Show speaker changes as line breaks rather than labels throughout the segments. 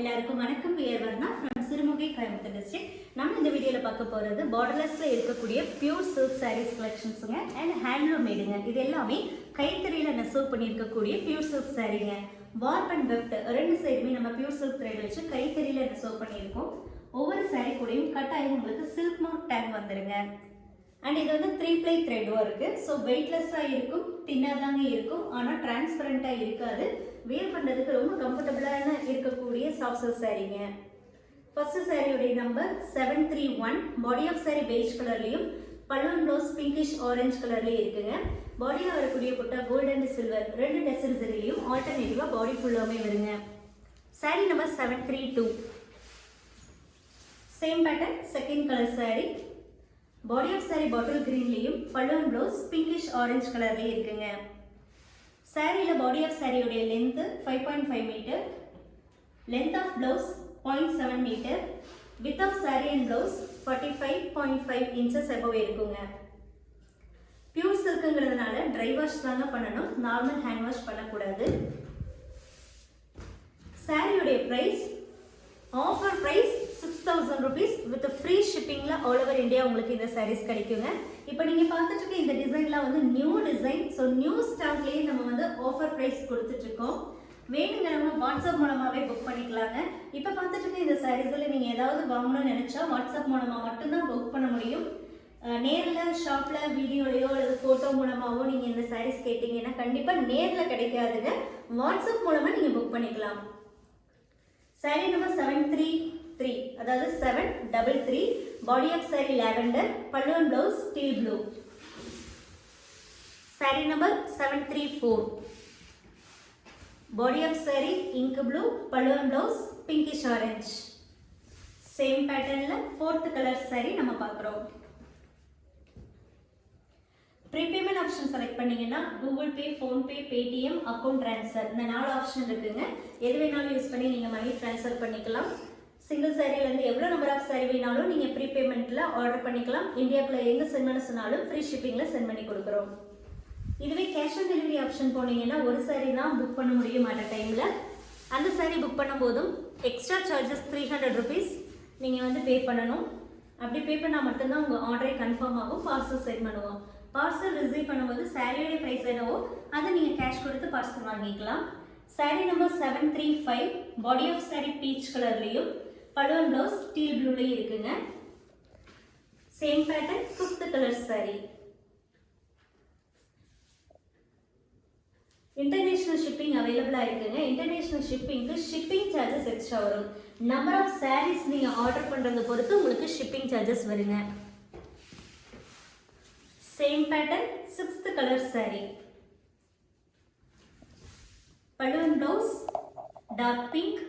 எல்லாருக்கும் வணக்கம். பேர் வர்ணா ஃப்ரம் சிறுமுகை கோயம்புத்தூர் டிஸ்ட்ரிக்ட் நம்ம இந்த வீடியோவில் பார்க்க போகிறது பார்டர்லெஸில் இருக்கக்கூடிய பியூர் சில்க் சாரீஸ் கலெக்ஷன்ஸுங்க அண்ட் ஹேண்ட்லூம் மேடுங்க இது எல்லாமே கைத்தறியில் நெசவு பண்ணியிருக்கக்கூடிய பியூர் சில்க் சாரீங்க வார்ப் அண்ட் வெஃப்ட் ரெண்டு சைடுமே நம்ம பியூர் சில்க் த்ரெட் வச்சு கைத்தறியில் நெசவு பண்ணியிருக்கோம். ஒவ்வொரு சாரீ கூடயும் கட்டாயம் உங்களுக்கு சில்க் மார்க் டேக் வந்துடுங்க அண்ட் இது வந்து த்ரீ ப்ளை த்ரெட்டும் இருக்குது ஸோ வெயிட்லெஸ்ஸாக இருக்கும் தின்னாக தாங்க இருக்கும். ஆனால் டிரான்ஸ்பரண்ட்டாக இருக்காது. வேர் பண்ணுறதுக்கு ரொம்ப கம்ஃபர்டபுளான இருக்கக்கூடிய சாஃப்ட் சில்க் சாரீங்க ஃபர்ஸ்ட் சாரியுடைய number seven three one body of sari beige கலர்லையும் balloon blouse pinkish orange கலர்லேயும் இருக்குங்க. பாடியில் வரக்கூடிய புட்டா கோல்டு அண்ட் சில்வர் ரெண்டு டெசன் சரிலையும் ஆல்டர்னேட்டிவாக பாடி ஃபுல்லாகவே வருங்க. Sari number seven three two same pattern second colour sari body of sari bottle கிரீன்லேயும் balloon blouse pinkish orange கலர்லேயும் இருக்குங்க. சாரியில் பாடி ஆஃப் சாரியுடைய length five point five metre length of blouse point seven metre with of sari and blouse forty five point five inches above இருக்குங்க. Pure சில்க்குங்கிறதுனால dry wash தாங்க பண்ணணும் normal hand wash பண்ணக்கூடாது. சாரியுடைய price offer price six thousand rupees with free ஷிப்பிங்கில் all over India உங்களுக்கு இந்த சாரீஸ் கிடைக்குங்க. இப்போ நீங்கள் பார்த்துட்டு இருக்க இந்த டிசைன்லாம் வந்து நியூ டிசைன் ஸோ நியூ ஸ்டாக்லேயே நம்ம ப்ரைஸ் கொடுத்துட்ருக்கோம். வேணுங்கிறவங்க வாட்ஸ்அப் மூலமாகவே புக் பண்ணிக்கலாங்க. இப்போ பார்த்துட்டு இருக்க இந்த சாரீஸில் நீங்கள் ஏதாவது வாங்கணும்னு நினச்சா வாட்ஸ்அப் மூலமாக மட்டும்தான் புக் பண்ண முடியும். நேரில் ஷாப்பில் வீடியோலையோ அல்லது ஃபோட்டோ மூலமாகவோ நீங்கள் இந்த சாரீஸ் கேட்டிங்கன்னா கண்டிப்பாக நேரில் கிடைக்காதுங்க. வாட்ஸ்அப் மூலமாக நீங்கள் புக் பண்ணிக்கலாம். Sari number seven three three அதாவது seven double three body of sari lavender பல்லுவன் blouse teal blue sari number seven three four body of sari ink blue பல்லுவன் பிளவுஸ் பிங்கிஷ் ஆரஞ்ச் சேம் பேட்டர்னில் fourth colour sari நம்ம பார்க்குறோம். Prepayment option select பண்ணீங்கன்னா Google Pay PhonePe Paytm account transfer இந்த நாலு option இருக்குங்க. எது வேணாலும் யூஸ் பண்ணி நீங்கள் மணி ட்ரான்ஸ்ஃபர் பண்ணிக்கலாம். சிங்கிள் சாரிலேருந்து எவ்வளோ நம்பர் ஆஃப் சாரி வேணாலும் நீங்கள் ப்ரீபேமெண்ட்டில் ஆர்டர் பண்ணிக்கலாம். இந்தியாவுக்குள்ள எங்கே சென்ட் பண்ண சொன்னாலும் ஃப்ரீ ஷிப்பிங்கில் சென்ட் பண்ணி கொடுக்குறோம். இதுவே கேஷ் ஆன் டெலிவரி ஆப்ஷன் போனீங்கன்னா ஒரு சாரி தான் புக் பண்ண முடியும் அட் டைமில் அந்த சாரி புக் பண்ணும்போதும் extra charges three hundred rupees நீங்கள் வந்து பே பண்ணணும். அப்படி பே பண்ணால் மட்டும்தான் உங்கள் ஆர்டரே கன்ஃபார்ம் ஆகும் பார்சல் சென்ட் பண்ணுவோம். பார்சல் ரிசீவ் பண்ணும்போது சாரியோட ப்ரைஸ் என்னவோ அதை நீங்கள் கேஷ் கொடுத்து பார்சல் வாங்கிக்கலாம். Sari number seven three five body of sari peach கலர்லேயும் பலுவன் ப்ளவுஸ் ஸ்டீல் ப்ளூலேயும் இருக்குங்க. Same pattern fifth colour sari international shipping அவைலபிளாக இருக்குங்க இன்டர்நேஷ்னல் ஷிப்பிங்க்கு ஷிப்பிங் சார்ஜஸ் எக்ஸ்ட்ரா வரும். நம்பர் ஆஃப் சாரீஸ் நீங்கள் ஆர்டர் பண்ணுறதை பொறுத்து உங்களுக்கு ஷிப்பிங் சார்ஜஸ் வருங்க. Same pattern sixth colour sari balloon blouse dark pink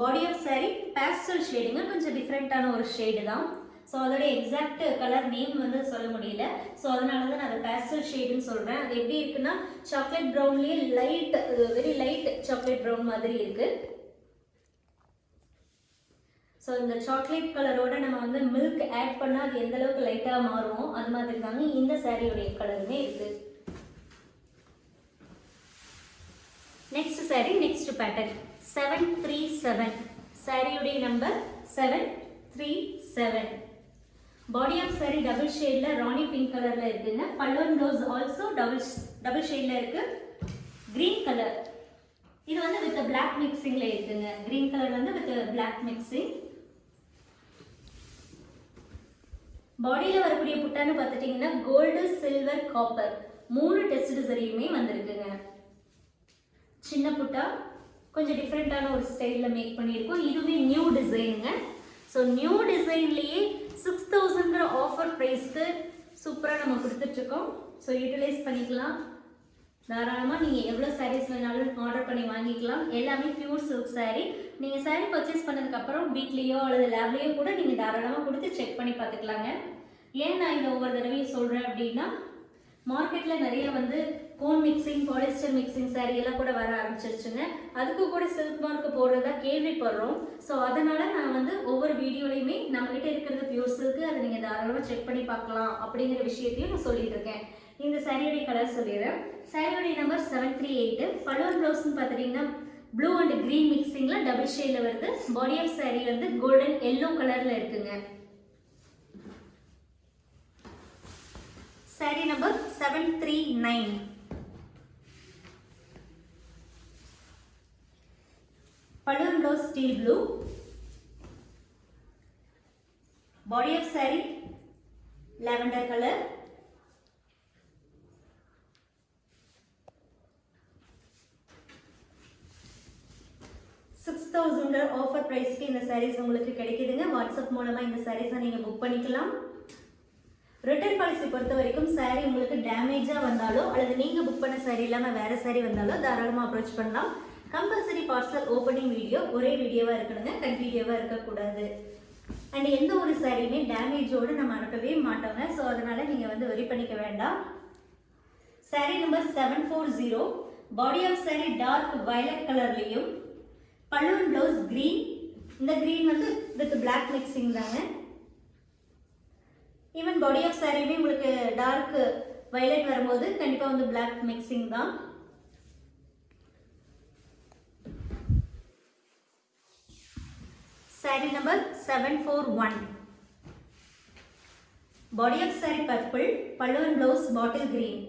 body of sari pastel ஷேடுங்க கொஞ்சம் டிஃப்ரெண்ட்டான ஒரு ஷேடு தான். ஸோ அதோட எக்ஸாக்ட் கலர் நேம் வந்து சொல்ல முடியல. ஸோ அதனால தான் நான் அதை பேஸ்டல் ஷேடுன்னு சொல்கிறேன் அது எப்படி இருக்குன்னா chocolate ப்ரௌன்லேயே light very light chocolate brown மாதிரி இருக்குது ஸோ இந்த சாக்லேட் கலரோட நம்ம வந்து மில்க் ஆட் பண்ணால் அது எந்த அளவுக்கு லைட்டாக மாறுவோம் அது மாதிரி தாங்க இந்த சாரியோடைய கலருமே இருக்குது next sari next pattern seven three seven சாரியுடைய number seven three seven body of sari double ஷேடில் ராணி பிங்க் கலரில் இருக்குங்க. பல்லோன் ப்ளவுஸ் ஆல்சோ டபுள் டபுள் ஷேடில் இருக்குது க்ரீன் கலர் இது வந்து வித் பிளாக் மிக்சிங்கில் இருக்குங்க. க்ரீன் கலர் வந்து வித் பிளாக் மிக்சிங் பாடியில் வரக்கூடிய புட்டான்னு பார்த்துட்டிங்கன்னா கோல்டு சில்வர் காப்பர் மூணு டெஸ்ட் சரியுமே வந்திருக்குங்க. சின்ன புட்டா கொஞ்சம் டிஃப்ரெண்ட்டான ஒரு ஸ்டைலில் மேக் பண்ணியிருக்கோம். இதுவே நியூ டிசைனுங்க ஸோ நியூ டிசைன்லேயே சிக்ஸ் தௌசண்ட்ங்கிற ஆஃபர் ப்ரைஸ்க்கு சூப்பராக நம்ம கொடுத்துட்ருக்கோம். ஸோ யூட்டிலைஸ் பண்ணிக்கலாம். தாராளமாக நீங்கள் எவ்வளோ சாரீஸ் வேணாலும் ஆர்டர் பண்ணி வாங்கிக்கலாம். எல்லாமே பியூர் சில்க் சாரீ நீங்கள் சாரீ பர்ச்சேஸ் பண்ணதுக்கப்புறம் வீட்லேயோ அல்லது லேப்லேயோ கூட நீங்கள் தாராளமாக கொடுத்து செக் பண்ணி பார்த்துக்கலாங்க. ஏன் நான் இதை ஒவ்வொரு தடவையும் சொல்கிறேன் அப்படின்னா மார்க்கெட்டில் நிறைய வந்து கோன் மிக்சிங் பாலிஸ்டர் மிக்சிங் சாரீ எல்லாம் கூட வர ஆரம்பிச்சிருச்சுங்க. அதுக்கு கூட சில்க் மார்க் போடுறதா கேள்விப்படுறோம். ஸோ அதனால் நான் வந்து ஒவ்வொரு வீடியோலையுமே நம்மகிட்ட இருக்கிறது பியூர் சில்க்கு அதை நீங்கள் தாராளமாக செக் பண்ணி பார்க்கலாம் அப்படிங்கிற விஷயத்தையும் நான் சொல்லிட்டு இருக்கேன் இந்த சாரியோடைய கலர் சொல்லிடுறேன். சாரியோடைய நம்பர் செவன் த்ரீ எயிட்டு பலூர் ப்ளவுஸ்னு பார்த்துட்டிங்கன்னா ப்ளூ அண்ட் க்ரீன் மிக்சிங்கில் டபுள் ஷேடில் வருது. பாடி ஆஃப் saree வந்து கோல்டன் எல்லோ கலரில் இருக்குங்க. saree number seven three nine steel blue. Body of body of lavender colour six thousand offer ப்ரைஸ்க்கு இந்த சாரீஸ் உங்களுக்கு கிடைக்குதுங்க. வாட்ஸ்அப் மூலமாக இந்த சாரீஸை நீங்கள் புக் பண்ணிக்கலாம். ரிட்டர்ன் பாலிசி பொறுத்த வரைக்கும் saree உங்களுக்கு டேமேஜாக வந்தாலோ அல்லது நீங்கள் புக் பண்ண saree இல்லாமல் வேறு saree வந்தாலோ தாராளமாக அப்ரோச் பண்ணலாம். கம்பல்சரி பார்சல் ஓப்பனிங் வீடியோ ஒரே வீடியோவாக இருக்கணுங்க கண்டினியூவாக இருக்கக்கூடாது. அண்ட் எந்த ஒரு சாரியுமே டேமேஜோடு நம்ம அனுப்பவே மாட்டோங்க. ஸோ அதனால் நீங்கள் வந்து வரி பண்ணிக்க வேண்டாம். Saree number seven four zero body of saree dark violet கலர்லேயும் பலூன் ப்ளவுஸ் க்ரீன் இந்த க்ரீன் வந்து வித் பிளாக் மிக்சிங் தாங்க. ஈவன் பாடி ஆஃப் சாரியுமே உங்களுக்கு டார்க் வயலட் வரும்போது கண்டிப்பாக வந்து பிளாக் மிக்சிங் தான். Saree number seven four one body of saree purple பல்லுவன் ப்ளவுஸ் பாட்டில் கிரீன்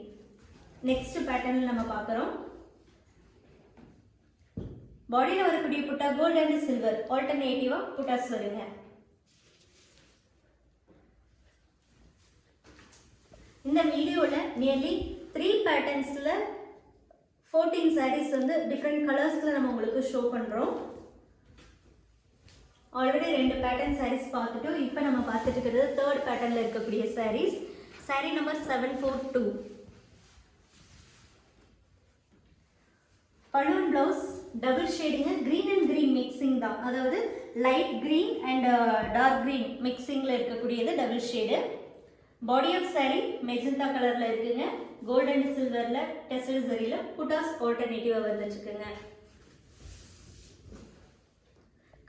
நெக்ஸ்ட் பேட்டர்னில் நம்ம பார்க்குறோம். பாடியில் வரக்கூடிய புட்டா கோல்டு அண்ட் சில்வர் ஆல்டர்னேட்டிவாக புட்டாஸ் வருங்க. இந்த வீடியோவில் நியர்லி த்ரீ பேட்டர்ன்ஸில் ஃபோர்டீன் சாரீஸ் வந்து டிஃப்ரெண்ட் கலர்ஸில் நம்ம உங்களுக்கு ஷோ பண்ணுறோம் ஆல்ரெடி ரெண்டு பேட்டர்ன் சாரீஸ் பார்த்துட்டோம். இப்போ நம்ம பார்த்துட்டு இருக்கிறது தேர்ட் பேட்டர்னில் இருக்கக்கூடிய sarees saree number seven four two balloon blouse double ஷேடிங்க க்ரீன் அண்ட் க்ரீன் மிக்சிங் தான். அதாவது light green and dark green மிக்சிங்கில் இருக்கக்கூடியது double shade body of saree magenta கலரில் இருக்குங்க. கோல்டன் அண்ட் சில்வரில் டெஸ்டல் சரியில் புட்டாஸ் ஆல்டர்னேட்டிவாக வந்துச்சுக்குங்க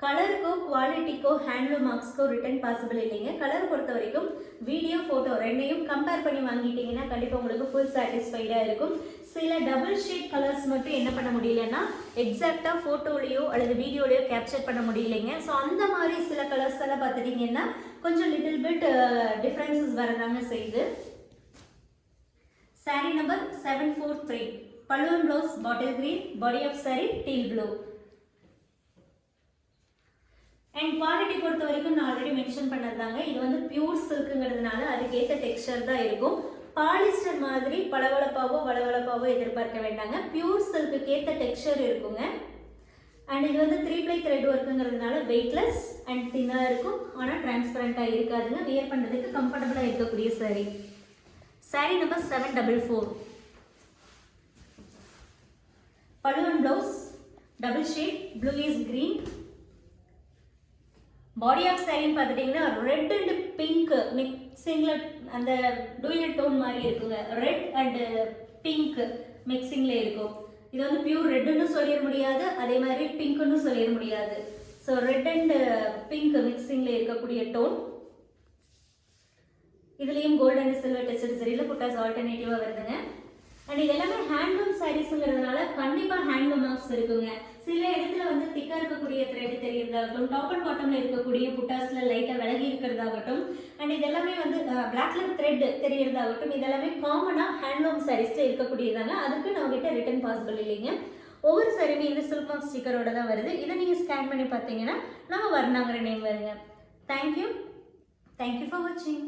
கலருக்கோ குவாலிட்டிக்கோ ஹேண்ட்லூம் மார்க்ஸ்க்கோ ரிட்டர்ன் பாசிபிள் இல்லைங்க. கலர் பொறுத்த வரைக்கும் வீடியோ ஃபோட்டோ ரெண்டையும் கம்பேர் பண்ணி வாங்கிட்டீங்கன்னா கண்டிப்பாக உங்களுக்கு ஃபுல் சாட்டிஸ்ஃபைடாக இருக்கும். சில டபுள் ஷேட் கலர்ஸ் மட்டும் என்ன பண்ண முடியலன்னா எக்ஸாக்டாக ஃபோட்டோலேயோ அல்லது வீடியோலையோ கேப்சர் பண்ண முடியலைங்க. ஸோ அந்த மாதிரி சில கலர்ஸ் எல்லாம் பார்த்துட்டிங்கன்னா கொஞ்சம் லிட்டில் பிட் டிஃப்ரென்சஸ் வரதாங்க செய்யுது. Saree number seven four three balloon blouse bottle green body of saree teal blue and quality பொறுத்த வரைக்கும் நான் ஆல்ரெடி மென்ஷன் பண்ணதாங்க இது வந்து பியூர் சில்க்குங்கிறதுனால அதுக்கேற்ற டெக்ஸ்டர் தான் இருக்கும். பாலிஸ்டர் மாதிரி பளவளப்பாவோ வளவளப்பாவோ எதிர்பார்க்க வேண்டாங்க. பியூர் சில்க்கு ஏற்ற டெக்ஸ்சர் இருக்குங்க. அண்ட் இது வந்து த்ரீ ப்ளை த்ரெட் ஒர்க்குங்கிறதுனால வெயிட்லெஸ் அண்ட் தின்னாக இருக்கும். ஆனால் டிரான்ஸ்பரண்ட்டாக இருக்காதுங்க. வியர் பண்ணுறதுக்கு கம்ஃபர்டபுளாக இருக்கக்கூடிய saree. Saree number seven double four பழுவன் blouse double shade blue is green body of சாரின்னு பார்த்துட்டிங்கன்னா ரெட் அண்ட் பிங்க் மிக்சிங்கில் அந்த டூயல் டோன் மாதிரி இருக்குங்க. ரெட் அண்டு பிங்க் மிக்சிங்கில் இருக்கும். இது வந்து பியூர் ரெட்டுன்னு சொல்லிட முடியாது அதே மாதிரி பிங்க்குன்னு சொல்லிட முடியாது. ஸோ ரெட் அண்டு பிங்க் மிக்சிங்கில் இருக்கக்கூடிய டோன் இதுலேயும் கோல்டு அண்ட் சில்வர் டெஸ்ட் சரியில் புட்டாஸ் ஆல்டர்னேட்டிவாக வருதுங்க. அண்ட் இது எல்லாமே ஹேண்ட்லூம் சாரீஸுங்கிறதுனால கண்டிப்பாக ஹேண்ட்லூம் மார்க்ஸ் இருக்குங்க. சில இடத்துல வந்து திக்காக இருக்கக்கூடிய த்ரெட் தெரியறதாகட்டும் டாப் அண்ட் பாட்டமில் இருக்கக்கூடிய புட்டாஸில் லைட்டாக விலகி இருக்கிறதாகட்டும் அண்ட் இது எல்லாமே வந்து பிளாக்ல த்ரெட் தெரியறதாகட்டும் இதெல்லாமே காமனாக ஹேண்ட்லூம் சாரீஸில் இருக்கக்கூடியதாங்க. அதுக்கு நம்மகிட்ட ரிட்டர்ன் பாசிபிள் இல்லைங்க. ஒவ்வொரு சாரியுமே இந்த சில்க் மார்க் ஸ்டிக்கரோட தான் வருது. இதை நீங்கள் ஸ்கேன் பண்ணி பார்த்தீங்கன்னா நம்ம வர்ணாங்கிற நேம் வருங்க. Thank you thank you for வாட்சிங்